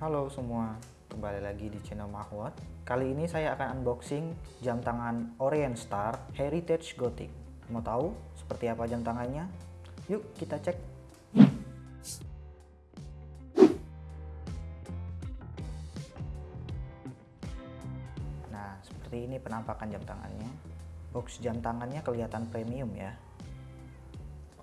Halo semua, kembali lagi di channel Mahwat. Kali ini saya akan unboxing jam tangan Orient Star Heritage Gothic. Mau tahu seperti apa jam tangannya? Yuk kita cek. Nah, seperti ini penampakan jam tangannya. Box jam tangannya kelihatan premium ya.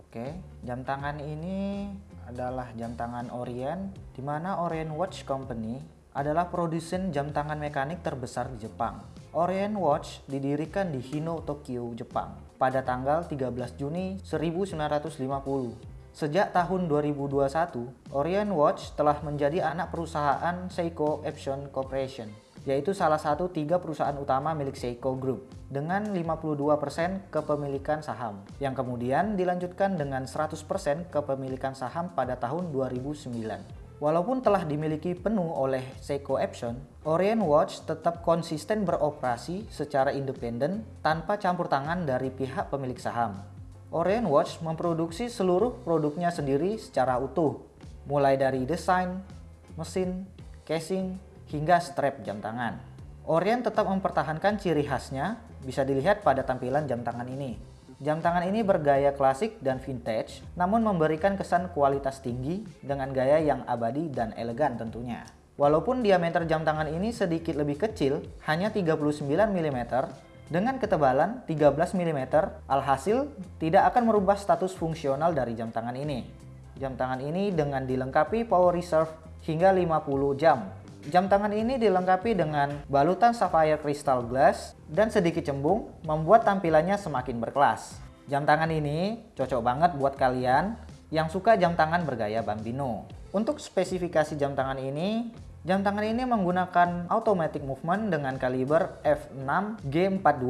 Oke, jam tangan ini adalah jam tangan Orient, di mana Orient Watch Company adalah produsen jam tangan mekanik terbesar di Jepang. Orient Watch didirikan di Hino, Tokyo, Jepang pada tanggal 13 Juni 1950. Sejak tahun 2021, Orient Watch telah menjadi anak perusahaan Seiko Epson Corporation yaitu salah satu tiga perusahaan utama milik Seiko Group dengan 52% kepemilikan saham yang kemudian dilanjutkan dengan 100% kepemilikan saham pada tahun 2009. Walaupun telah dimiliki penuh oleh Seiko Epson, Orient Watch tetap konsisten beroperasi secara independen tanpa campur tangan dari pihak pemilik saham. Orient Watch memproduksi seluruh produknya sendiri secara utuh, mulai dari desain, mesin, casing, hingga strap jam tangan. Orient tetap mempertahankan ciri khasnya, bisa dilihat pada tampilan jam tangan ini. Jam tangan ini bergaya klasik dan vintage, namun memberikan kesan kualitas tinggi dengan gaya yang abadi dan elegan tentunya. Walaupun diameter jam tangan ini sedikit lebih kecil, hanya 39 mm, dengan ketebalan 13 mm, alhasil tidak akan merubah status fungsional dari jam tangan ini. Jam tangan ini dengan dilengkapi power reserve hingga 50 jam Jam tangan ini dilengkapi dengan balutan sapphire crystal glass dan sedikit cembung membuat tampilannya semakin berkelas. Jam tangan ini cocok banget buat kalian yang suka jam tangan bergaya bambino. Untuk spesifikasi jam tangan ini, jam tangan ini menggunakan automatic movement dengan kaliber f6 G42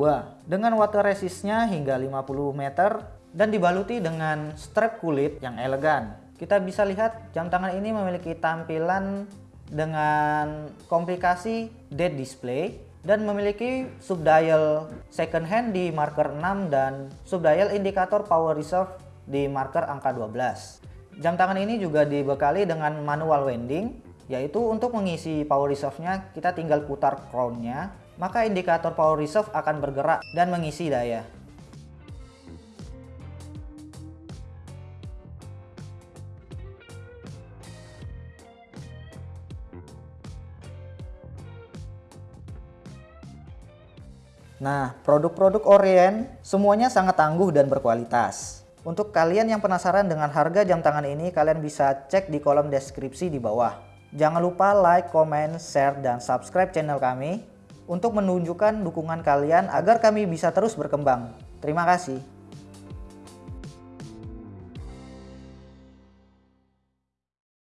dengan water resistnya hingga 50 meter dan dibaluti dengan strap kulit yang elegan. Kita bisa lihat jam tangan ini memiliki tampilan dengan komplikasi dead display dan memiliki subdial second hand di marker 6 dan subdial indikator power reserve di marker angka 12. Jam tangan ini juga dibekali dengan manual winding yaitu untuk mengisi power reserve-nya kita tinggal putar crown-nya maka indikator power reserve akan bergerak dan mengisi daya. Nah, produk-produk Orient semuanya sangat tangguh dan berkualitas. Untuk kalian yang penasaran dengan harga jam tangan ini, kalian bisa cek di kolom deskripsi di bawah. Jangan lupa like, comment, share, dan subscribe channel kami untuk menunjukkan dukungan kalian agar kami bisa terus berkembang. Terima kasih.